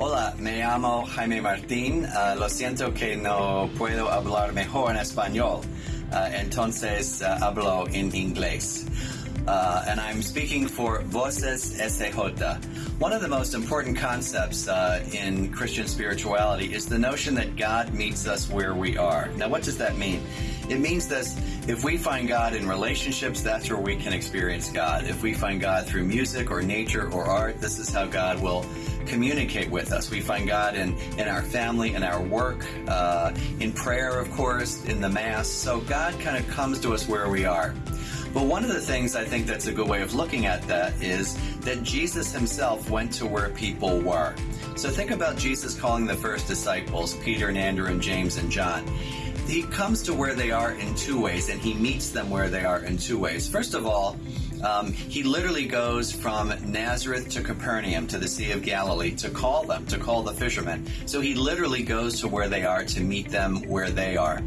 Hola, me llamo Jaime Martín. Uh, lo siento que no puedo hablar mejor en español. Uh, entonces uh, hablo en inglés. Uh, and I'm speaking for Voces SJ. One of the most important concepts uh, in Christian spirituality is the notion that God meets us where we are. Now, what does that mean? It means that if we find God in relationships, that's where we can experience God. If we find God through music or nature or art, this is how God will communicate with us. We find God in, in our family, in our work, uh, in prayer, of course, in the Mass. So God kind of comes to us where we are. But one of the things I think that's a good way of looking at that is that Jesus himself went to where people were. So think about Jesus calling the first disciples, Peter and Andrew and James and John. He comes to where they are in two ways, and he meets them where they are in two ways. First of all, um, he literally goes from Nazareth to Capernaum to the Sea of Galilee to call them, to call the fishermen. So he literally goes to where they are to meet them where they are.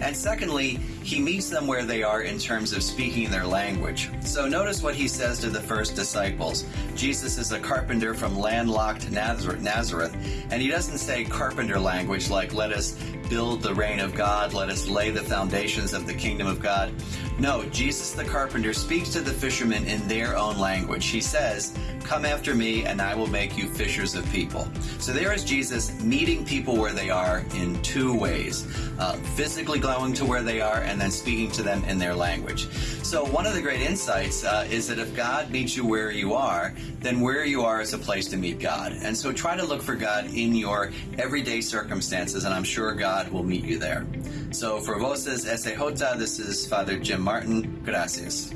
And secondly, he meets them where they are in terms of speaking their language. So notice what he says to the first disciples. Jesus is a carpenter from landlocked Nazareth, and he doesn't say carpenter language like let us build the reign of God, let us lay the foundations of the kingdom of God. No, Jesus the carpenter speaks to the fishermen in their own language. He says, Come after me, and I will make you fishers of people. So there is Jesus meeting people where they are in two ways uh, physically going to where they are, and then speaking to them in their language. So, one of the great insights uh, is that if God meets you where you are, then where you are is a place to meet God. And so, try to look for God in your everyday circumstances, and I'm sure God will meet you there. So, for Voces SJ, this is Father Jim Martin. Gracias.